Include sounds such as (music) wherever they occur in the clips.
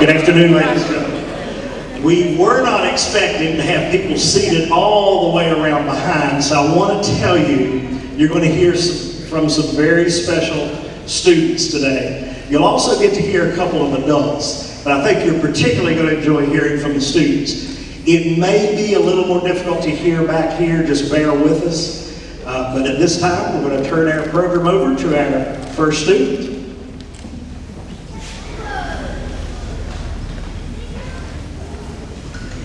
Good afternoon, ladies and gentlemen. We were not expecting to have people seated all the way around behind, so I want to tell you, you're going to hear some, from some very special students today. You'll also get to hear a couple of adults, but I think you're particularly going to enjoy hearing from the students. It may be a little more difficult to hear back here, just bear with us. Uh, but at this time, we're going to turn our program over to our first student.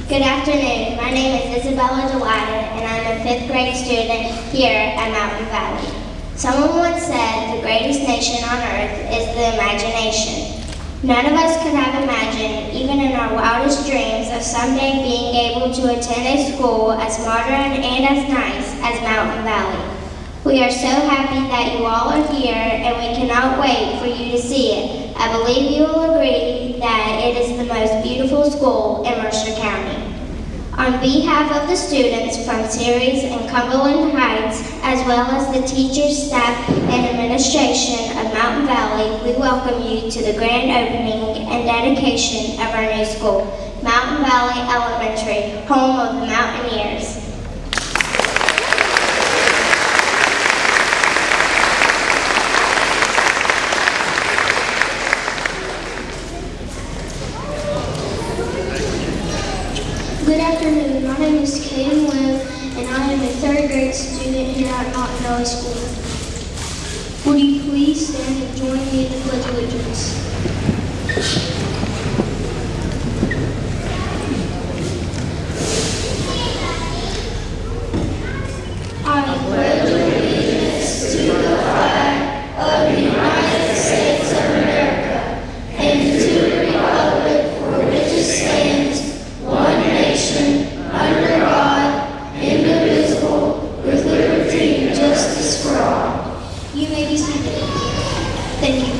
Good afternoon. My name is Isabella Dwyer, and I'm a fifth grade student here at Mountain Valley. Someone once said the greatest nation on earth is the imagination. None of us could have imagined, even in our wildest dreams, of someday being able to attend a school as modern and as nice as Mountain Valley. We are so happy that you all are here, and we cannot wait for you to see it. I believe you will agree that it is the most beautiful school in Mercer County. On behalf of the students from Ceres and Cumberland Heights, as well as the teachers, staff, and administration of Mountain Valley, we welcome you to the grand opening and dedication of our new school, Mountain Valley Elementary, home of the Mountaineers. Good afternoon. My name is Caden Webb, and I am a third grade student here at Mountain Valley School. Would you please stand and join me in the Pledge of Allegiance? I pledge allegiance to the flag of the United States of America and to the republic for which it stands, one nation, under God, indivisible, with liberty and justice for all. You may be seated. Thank you.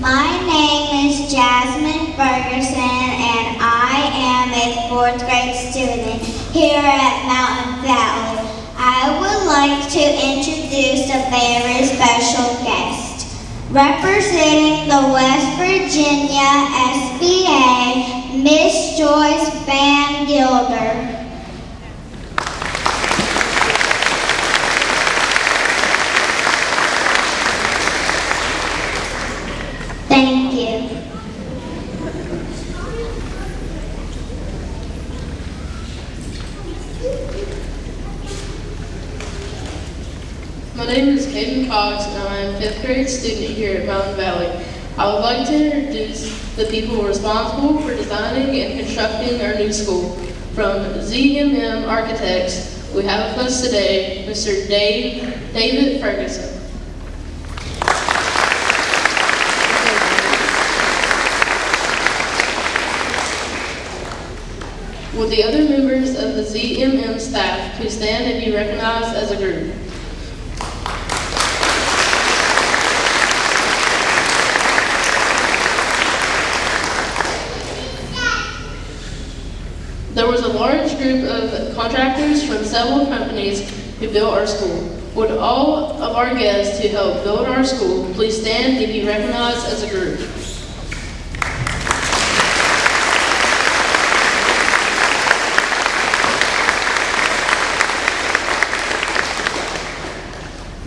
My name is Jasmine Ferguson, and I am a fourth grade student here at Mountain Valley. I would like to introduce a very special guest. Representing the West Virginia SBA, Miss Joyce Van Gilder. Thank you. My name is Caden Cox, and I am a fifth grade student here at Mountain Valley. I would like to introduce the people responsible for designing and constructing our new school. From ZMM Architects, we have with us today Mr. Dave, David Ferguson. Will the other members of the ZMM staff please stand and be recognized as a group? There was a large group of contractors from several companies who built our school. Would all of our guests who helped build our school please stand and be recognized as a group?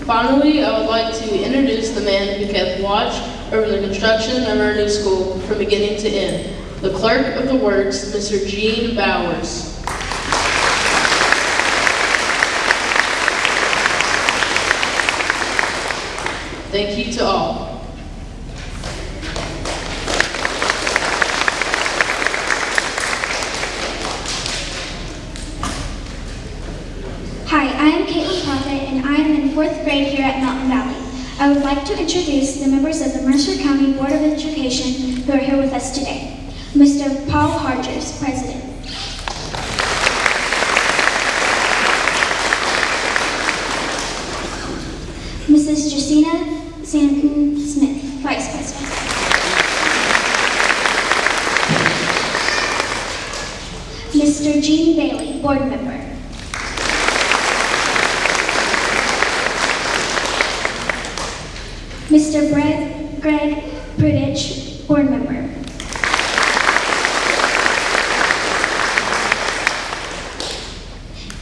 Finally, I would like to introduce the man who kept watch over the construction of our new school from beginning to end, the clerk of the works, Mr. Gene Bowers. Thank you to all. Hi, I am Caitlin Prophet, and I am in fourth grade here at Mountain Valley. I would like to introduce the members of the Mercer County Board of Education who are here with us today. Mr. Paul Hodges, President. Mrs. Justina Santon Smith, Vice President. Mr. Gene Bailey, Board Member. Mr. Brett Greg Prudich, Board Member.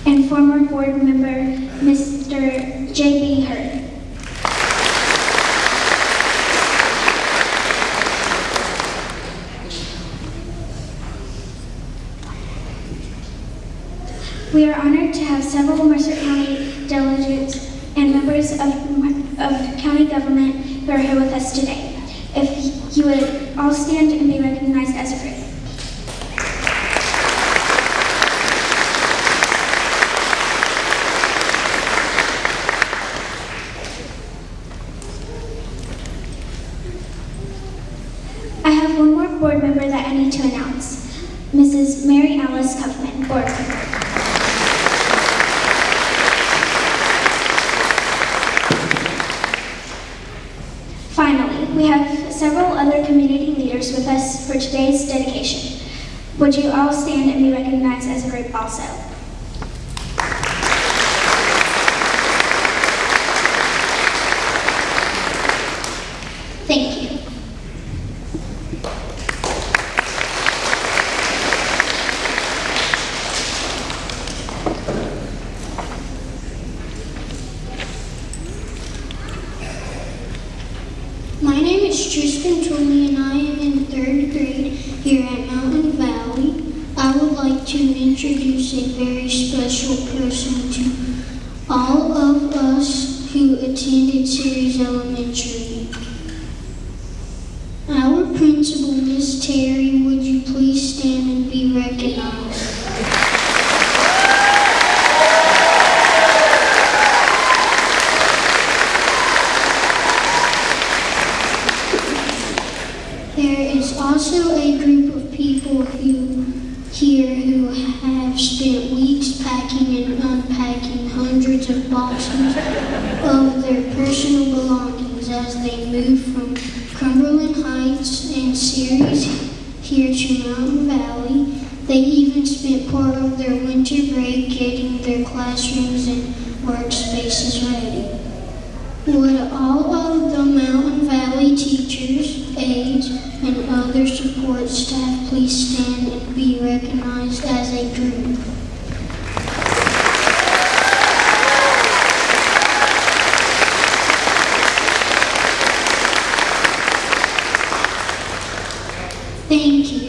And former Board Member, Mr. J.B. Hurd. We are honored to have several Mercer County delegates and members of, of county government who are here with us today. If you would all stand and be recognized as a group. I have one more board member that I need to announce. Mrs. Mary Alice Kaufman, board member. Finally, we have several other community leaders with us for today's dedication. Would you all stand and be recognized as a group also? Thank you. My name is Tristan Toomey and I am in third grade here at Mountain Valley. I would like to introduce a very special person to all of us who attended Ceres Elementary. Our principal, Miss Terry, would you please stand and be recognized? There is also a group of people who here who have spent weeks packing and unpacking hundreds of boxes of their personal belongings as they moved from Cumberland Heights and Ceres here to Mountain Valley. They even spent part of their winter break getting their classrooms and workspaces ready. Would all of the Mountain Valley teachers, aides, and other support staff please stand and be recognized as a group? Thank you.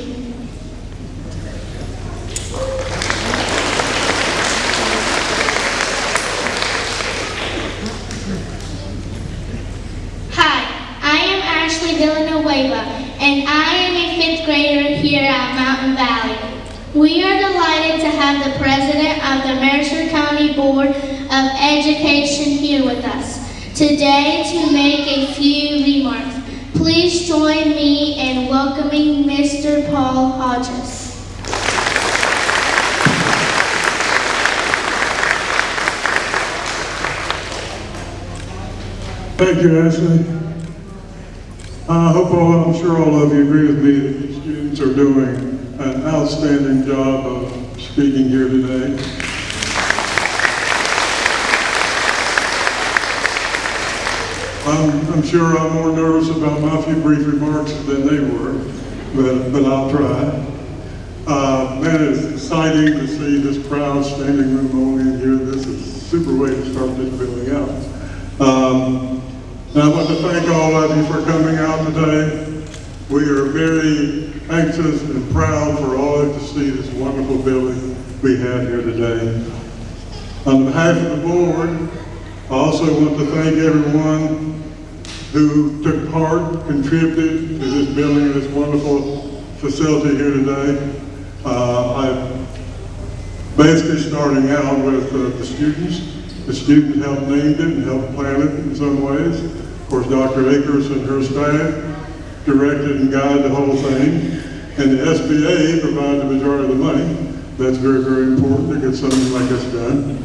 Hi, I am Ashley Villanueva, and I am a fifth grader here at Mountain Valley. We are delighted to have the president of the Mercer County Board of Education here with us today to make a few remarks. Please join me in welcoming Mr. Paul Hodges. Thank you, Ashley. I hope all, I'm sure all of you agree with me that the students are doing an outstanding job of speaking here today. I'm, I'm sure I'm more nervous about my few brief remarks than they were, but, but I'll try. Uh, man, it's exciting to see this crowd standing room only in here. This is a super way to start this building out. Um, and I want to thank all of you for coming out today. We are very anxious and proud for all of you to see this wonderful building we have here today. On behalf of the board, I also want to thank everyone who took part, contributed to this building, this wonderful facility here today. Uh, I'm basically starting out with uh, the students. The students helped name it and helped plan it in some ways. Of course, Dr. Akers and her staff directed and guided the whole thing. And the SBA provided the majority of the money. That's very, very important to get something like this done.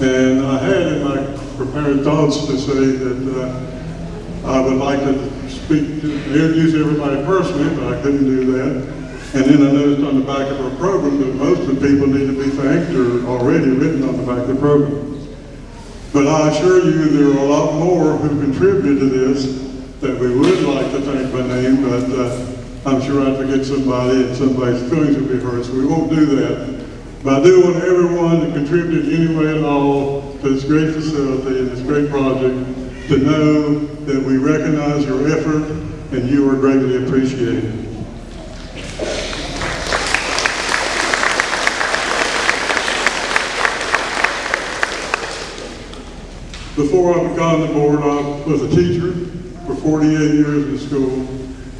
And I had in my prepared thoughts to say that uh, I would like to speak to, introduce everybody personally, but I couldn't do that. And then I noticed on the back of our program that most of the people need to be thanked are already written on the back of the program. But I assure you, there are a lot more who contributed to this that we would like to thank by name, but uh, I'm sure I'd forget somebody and somebody's feelings would be hurt, so we won't do that. But I do want everyone to contribute any way at all to this great facility and this great project to know that we recognize your effort and you are greatly appreciated. Before I on the board, I was a teacher for 48 years in school.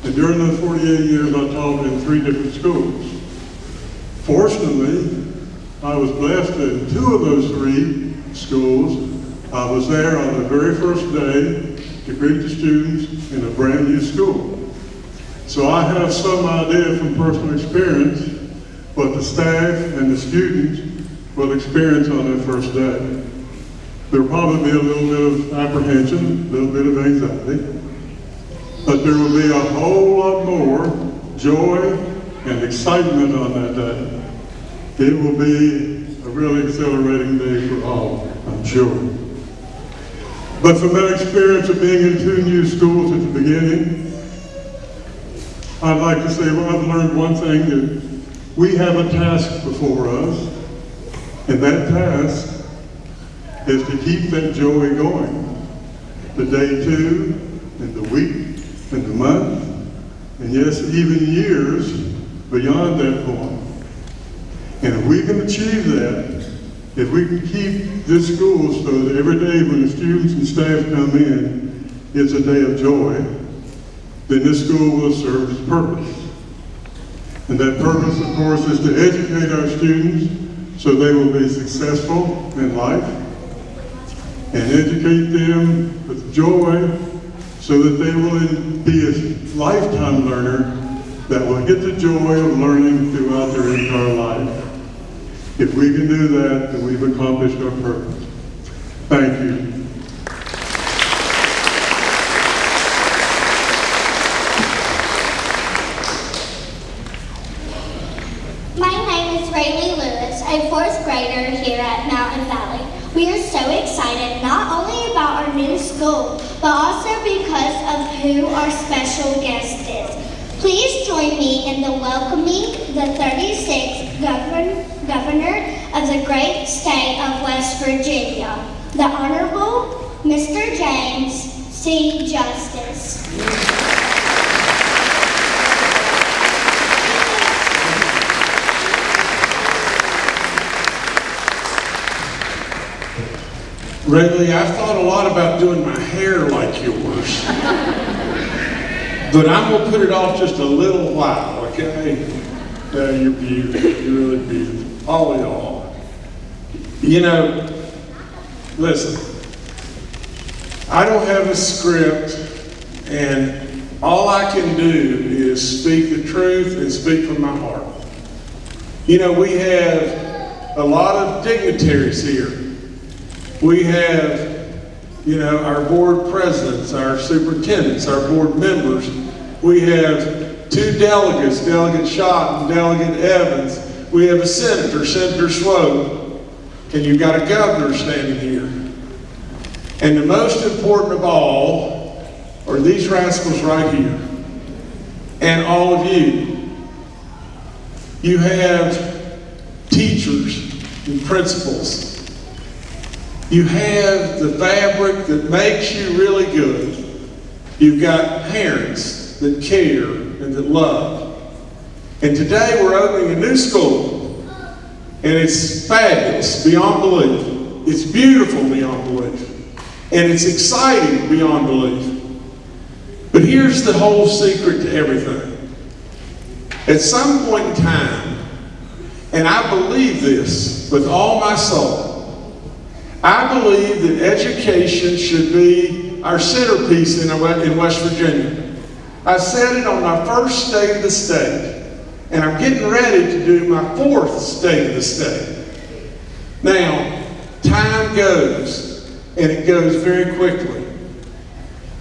And during those 48 years, I taught in three different schools. Fortunately, I was blessed in two of those three schools. I was there on the very first day to greet the students in a brand new school. So I have some idea from personal experience what the staff and the students will experience on their first day. There'll probably be a little bit of apprehension, a little bit of anxiety, but there will be a whole lot more joy and excitement on that day. It will be really exhilarating day for all, I'm sure. But from that experience of being in two new schools at the beginning, I'd like to say, well, I've learned one thing, that we have a task before us, and that task is to keep that joy going. The day two, and the week, and the month, and yes, even years beyond that point. And if we can achieve that, if we can keep this school so that every day when the students and staff come in, it's a day of joy, then this school will serve its purpose. And that purpose, of course, is to educate our students so they will be successful in life and educate them with joy so that they will be a lifetime learner that will get the joy of learning throughout their entire life. If we can do that, then we've accomplished our purpose. Thank you. My name is Rayleigh Lewis, a fourth grader here at Mountain Valley. We are so excited not only about our new school, but also because of who our special guest is. Please join me in the welcoming the 36th govern, governor of the great state of West Virginia, the Honorable Mr. James C. Justice. Rayleigh, I've thought a lot about doing my hair like yours. (laughs) but I'm gonna put it off just a little while, okay? Uh, yeah, you're beautiful. You're really beautiful. All y'all. You know, listen, I don't have a script, and all I can do is speak the truth and speak from my heart. You know, we have a lot of dignitaries here. We have, you know, our board presidents, our superintendents, our board members. We have two delegates, Delegate Shott and Delegate Evans. We have a senator, Senator Swope, and you've got a governor standing here. And the most important of all are these rascals right here, and all of you. You have teachers and principals you have the fabric that makes you really good. You've got parents that care and that love. And today we're opening a new school. And it's fabulous beyond belief. It's beautiful beyond belief. And it's exciting beyond belief. But here's the whole secret to everything. At some point in time, and I believe this with all my soul, I believe that education should be our centerpiece in, West Virginia. I said it on my first State of the State, and I'm getting ready to do my fourth State of the State. Now, time goes, and it goes very quickly.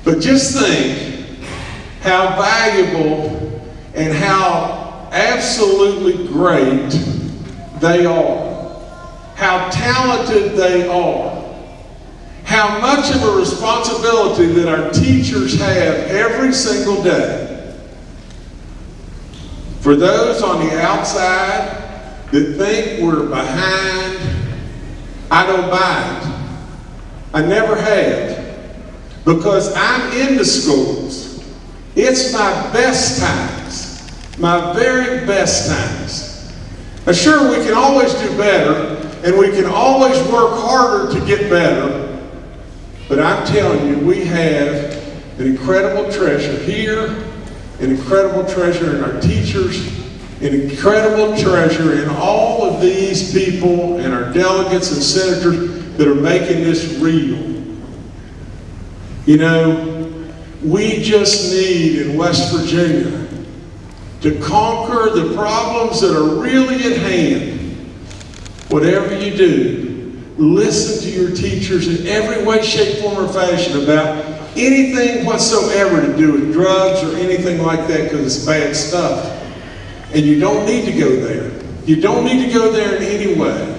But just think how valuable and how absolutely great they are, how talented they are, how much of a responsibility that our teachers have every single day. For those on the outside that think we're behind, I don't buy it. I never have. Because I'm in the schools. It's my best times, my very best times. Now, sure, we can always do better, and we can always work harder to get better. But I'm telling you, we have an incredible treasure here, an incredible treasure in our teachers, an incredible treasure in all of these people and our delegates and senators that are making this real. You know, we just need in West Virginia to conquer the problems that are really at hand. Whatever you do, listen to your teachers in every way, shape, form, or fashion about anything whatsoever to do with drugs or anything like that because it's bad stuff. And you don't need to go there. You don't need to go there in any way.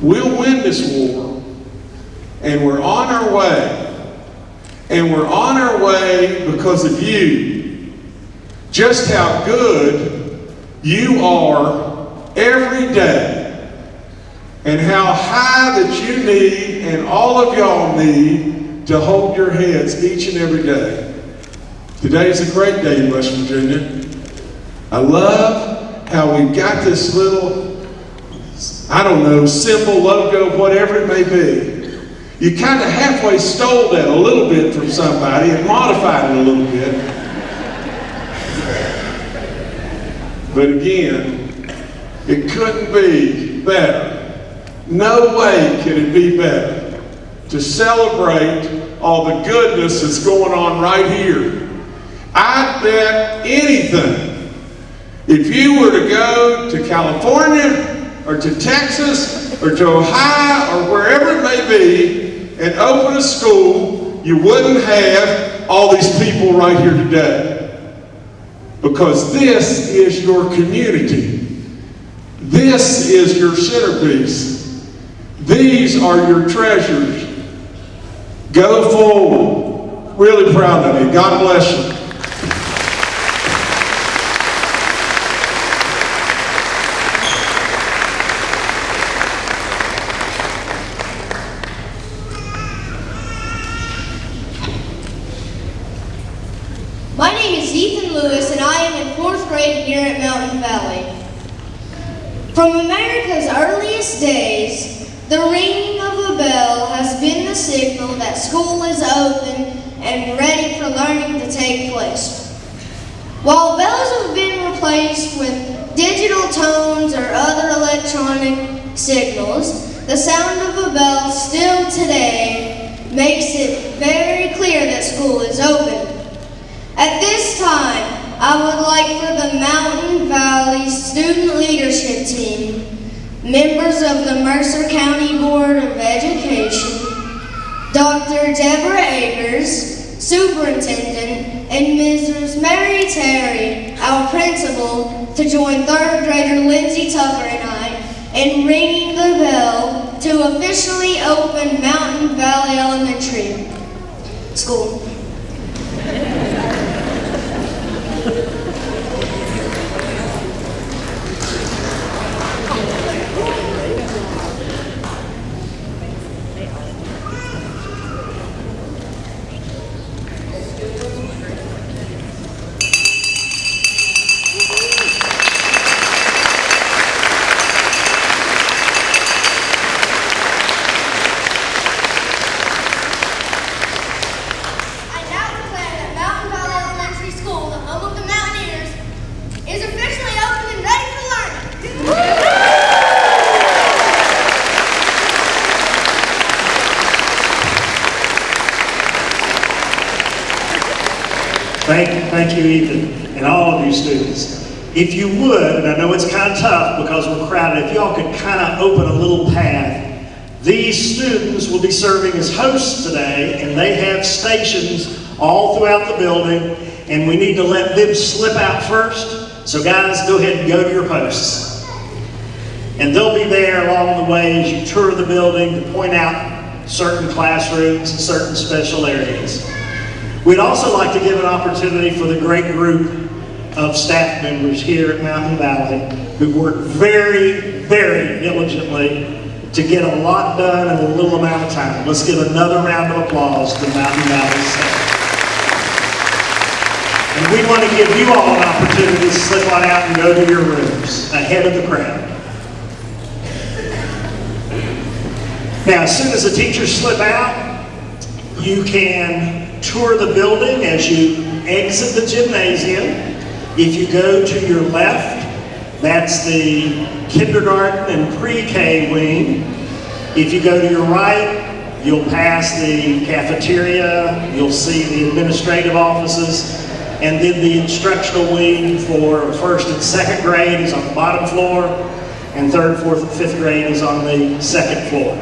We'll win this war, and we're on our way. And we're on our way because of you. Just how good you are every day. And how high that you need and all of y'all need to hold your heads each and every day. Today is a great day in West Virginia. I love how we've got this little, I don't know, symbol, logo, whatever it may be. You kind of halfway stole that a little bit from somebody and modified it a little bit. But again, it couldn't be better. No way could it be better to celebrate all the goodness that's going on right here. I bet anything, if you were to go to California or to Texas or to Ohio or wherever it may be and open a school, you wouldn't have all these people right here today. Because this is your community. This is your centerpiece. These are your treasures. Go forward. Really proud of you. God bless you. My name is Ethan Lewis, and I am in fourth grade here at Mountain Valley. From America's earliest days, the ringing of a bell has been the signal that school is open and ready for learning to take place. While bells have been replaced with digital tones or other electronic signals, the sound of a bell still today makes it very clear that school is open. At this time, I would like for the Mountain Valley Student Leadership Team, members of the Mercer County Board of Education, Dr. Deborah Akers, Superintendent, and Mrs. Mary Terry, our principal, to join third grader Lindsay Tucker and I in ringing the bell to officially open Mountain Valley Elementary School. I now declare that Mountain Valley Elementary School, the home of the Mountaineers, is officially open and ready for learning. You, Ethan, and all of you students. If you would, and I know it's kind of tough because we're crowded, if y'all could kind of open a little path. These students will be serving as hosts today, and they have stations all throughout the building, and we need to let them slip out first So guys, go ahead and go to your posts. And they'll be there along the way as you tour the building to point out certain classrooms and certain special areas. We'd also like to give an opportunity for the great group of staff members here at Mountain Valley who work very, very diligently to get a lot done in a little amount of time. Let's give another round of applause to Mountain Valley staff. And we want to give you all an opportunity to slip on out and go to your rooms ahead of the crowd. Now, as soon as the teachers slip out, you can tour the building as you exit the gymnasium. If you go to your left, that's the kindergarten and pre-K wing. If you go to your right, you'll pass the cafeteria, you'll see the administrative offices, and then the instructional wing for first and second grade is on the bottom floor, and third, fourth, and fifth grade is on the second floor.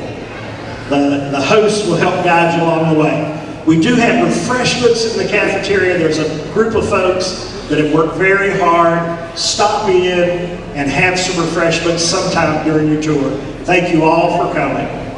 The, the host will help guide you along the way. We do have refreshments in the cafeteria. There's a group of folks that have worked very hard. Stop in and have some refreshments sometime during your tour. Thank you all for coming.